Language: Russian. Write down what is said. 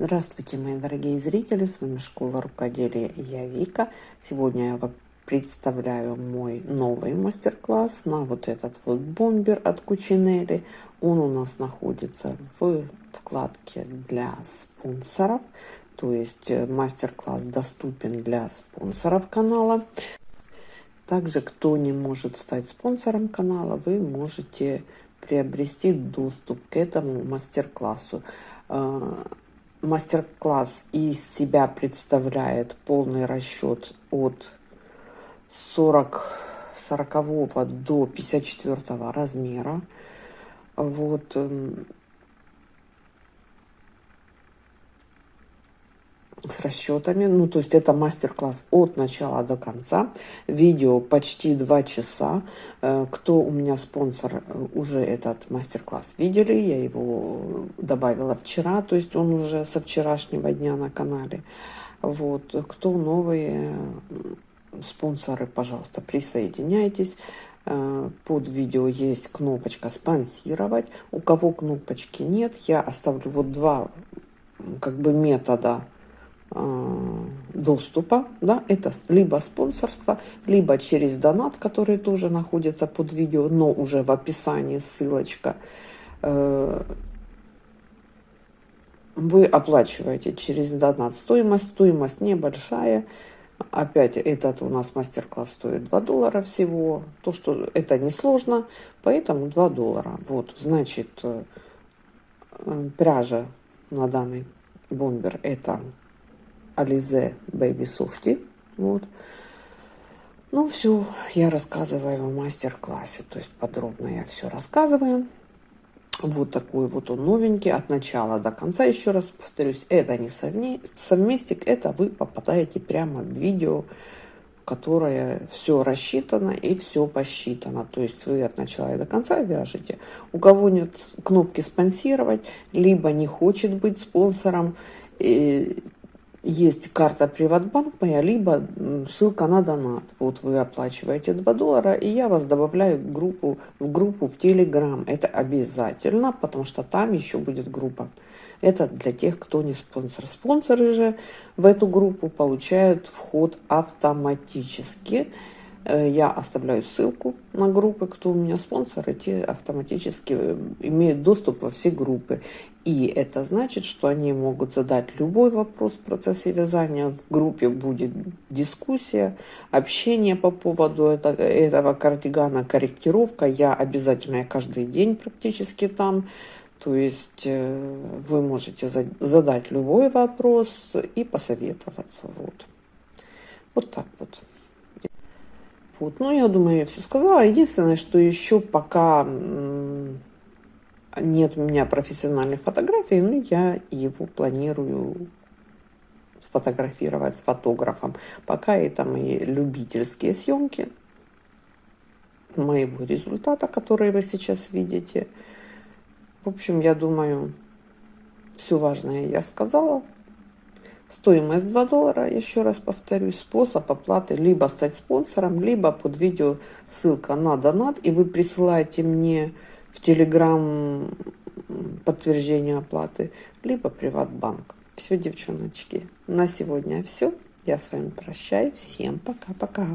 Здравствуйте, мои дорогие зрители! С вами Школа Рукоделия я Вика. Сегодня я вам представляю мой новый мастер-класс на вот этот вот бомбер от Кучинелли. Он у нас находится в вкладке для спонсоров. То есть э, мастер-класс доступен для спонсоров канала. Также, кто не может стать спонсором канала, вы можете приобрести доступ к этому мастер-классу э, мастер-класс из себя представляет полный расчет от 40 40 до 54 размера. Вот с расчетами. Ну, то есть это мастер-класс от начала до конца. Видео почти два часа. Э, кто у меня спонсор, э, уже этот мастер-класс видели. Я его добавила вчера, то есть он уже со вчерашнего дня на канале. Вот. Кто новые спонсоры, пожалуйста, присоединяйтесь. Э, под видео есть кнопочка «Спонсировать». У кого кнопочки нет, я оставлю вот два как бы метода Э, доступа, да, это либо спонсорство, либо через донат, который тоже находится под видео, но уже в описании ссылочка. Э, вы оплачиваете через донат стоимость, стоимость небольшая. Опять этот у нас мастер-класс стоит 2 доллара всего. То, что это несложно, поэтому 2 доллара. Вот, значит, э, пряжа на данный бомбер это Ализе Baby Softy. Вот. Ну, все, я рассказываю в мастер-классе, то есть подробно я все рассказываю. Вот такой вот он новенький, от начала до конца, еще раз повторюсь, это не совместик, это вы попадаете прямо в видео, которое все рассчитано и все посчитано. То есть вы от начала и до конца вяжете. У кого нет кнопки спонсировать, либо не хочет быть спонсором, есть карта Приватбанк моя, либо ссылка на донат. Вот вы оплачиваете 2 доллара, и я вас добавляю в группу, в группу в Телеграм. Это обязательно, потому что там еще будет группа. Это для тех, кто не спонсор. Спонсоры же в эту группу получают вход автоматически. Э, я оставляю ссылку на группы, кто у меня спонсоры, те автоматически э, имеют доступ во все группы. И это значит, что они могут задать любой вопрос в процессе вязания. В группе будет дискуссия, общение по поводу этого, кардигана, корректировка. Я обязательно я каждый день практически там. То есть э, вы можете задать любой вопрос и посоветоваться. Вот, вот так вот. Вот. Ну, я думаю, я все сказала. Единственное, что еще пока нет у меня профессиональной фотографии, но я его планирую сфотографировать с фотографом. Пока это мои любительские съемки моего результата, который вы сейчас видите. В общем, я думаю, все важное я сказала. Стоимость 2 доллара, еще раз повторюсь, способ оплаты либо стать спонсором, либо под видео ссылка на донат, и вы присылаете мне в Телеграм подтверждение оплаты, либо Приватбанк. Все, девчоночки, на сегодня все. Я с вами прощаюсь. Всем пока-пока.